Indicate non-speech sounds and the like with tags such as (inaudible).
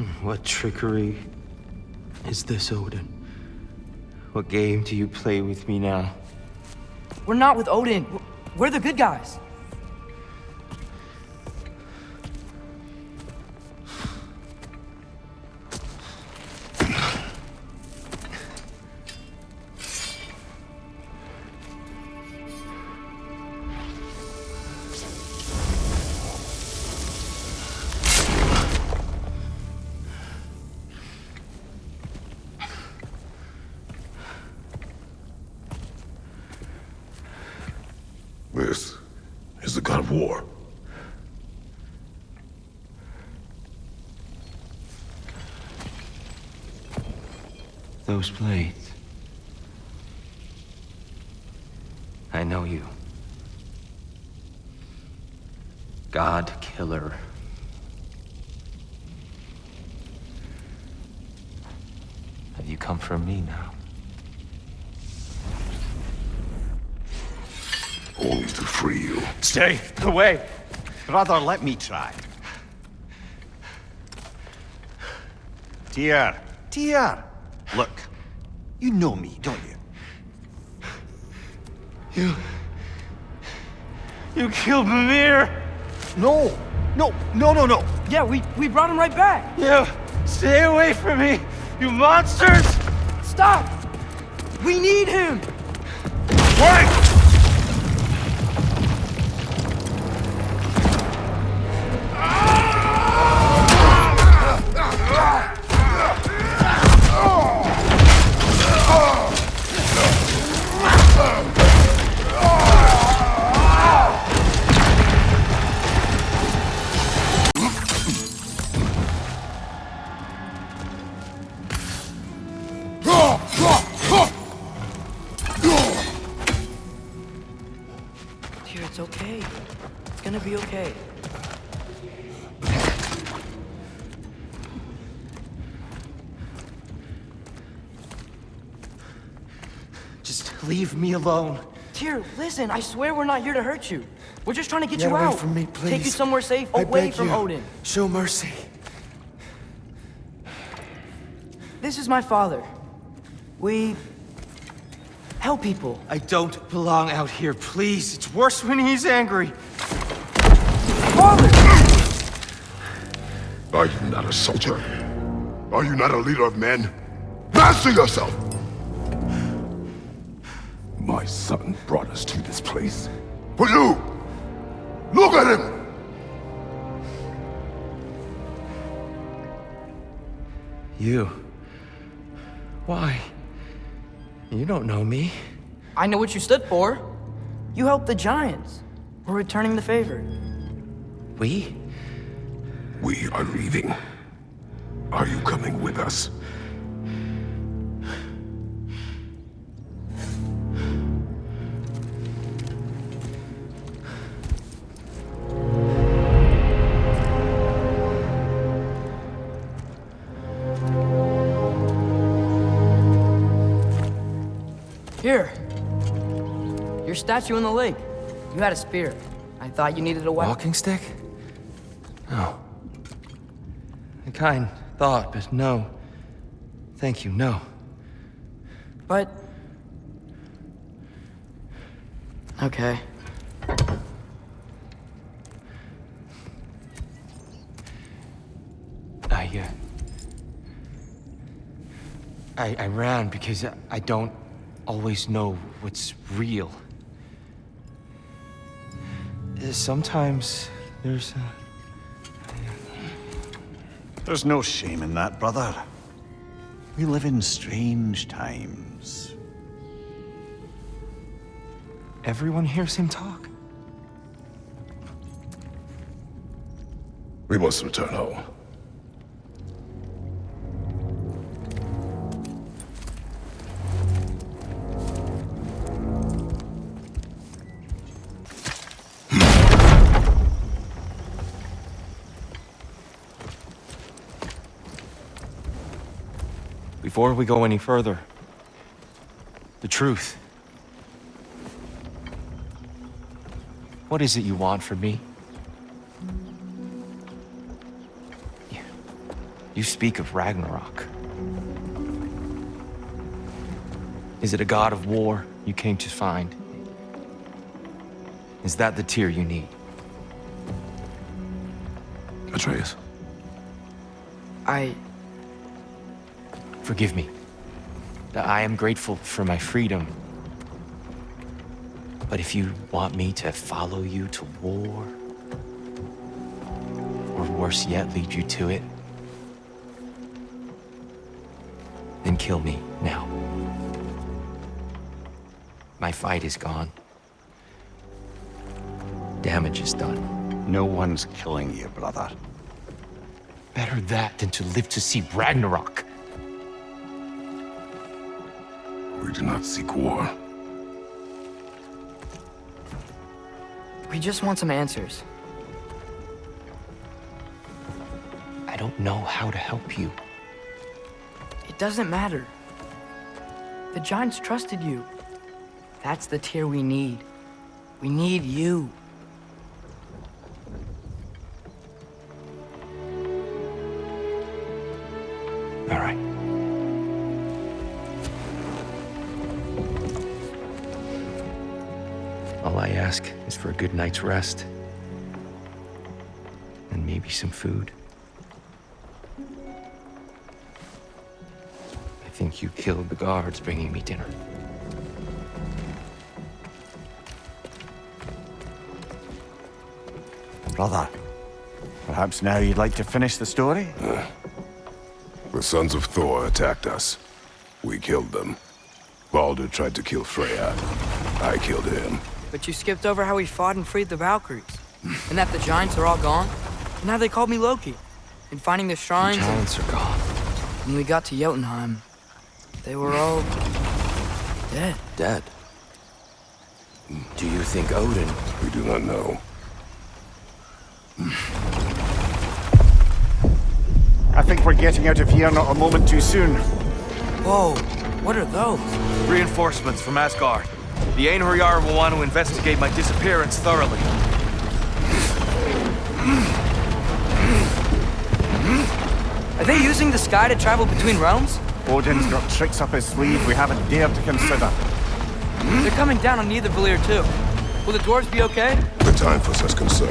(sighs) What trickery is this, Odin? What game do you play with me now? We're not with Odin. We're the good guys. War. Those blades. I know you. God Killer. Have you come for me now? Only to free you. Stay away. Brother, let me try. Tyr, Tyr. Look, you know me, don't you? You... You killed Mimir! No, no, no, no, no. Yeah, we, we brought him right back. You... Stay away from me, you monsters! Stop! We need him! Wait! Gonna be okay. Just leave me alone. Tyr, listen, I swear we're not here to hurt you. We're just trying to get Get you away out. from me, please. Take you somewhere safe, I away from you. Odin. Show mercy. This is my father. We help people. I don't belong out here, please. It's worse when he's angry. Father! Are you not a soldier? Are you not a leader of men? Master yourself! My son brought us to this place. For you! Look at him! You. Why? You don't know me. I know what you stood for. You helped the Giants. We're returning the favor. We? We are leaving. Are you coming with us? Here. Your statue in the lake. You had a spear. I thought you needed a weapon. Walking stick? No. A kind thought, but no. Thank you, no. But... Okay. I, uh... I, I ran because I, I don't always know what's real. Sometimes there's uh, There's no shame in that, brother. We live in strange times. everyone hears him talk. We must return home. Before we go any further, the truth. What is it you want from me? You, You speak of Ragnarok. Is it a god of war you came to find? Is that the Tyr you need? Atreus, I... Forgive me. I am grateful for my freedom. But if you want me to follow you to war, or worse yet, lead you to it, then kill me now. My fight is gone. Damage is done. No one's killing you, brother. Better that than to live to see Ragnarok. We do not seek war. We just want some answers. I don't know how to help you. It doesn't matter. The Giants trusted you. That's the Tyr we need. We need you. All right. Is for a good night's rest. And maybe some food. I think you killed the guards bringing me dinner. Brother, perhaps now you'd like to finish the story? Uh, the sons of Thor attacked us. We killed them. Baldur tried to kill Freya. I killed him. But you skipped over how we fought and freed the Valkyries. and that the Giants are all gone. And how they called me Loki. And finding the shrines and Giants are gone. when we got to Jotunheim, they were all... dead. Dead. Do you think Odin? We do not know. I think we're getting out of here not a moment too soon. Whoa, what are those? Reinforcements from Asgard. The Einherjar will want to investigate my disappearance thoroughly. Are they using the sky to travel between realms? Odin's got tricks up his sleeve we haven't dared to consider. They're coming down on Nidavellir too. Will the dwarves be okay? The time for such concern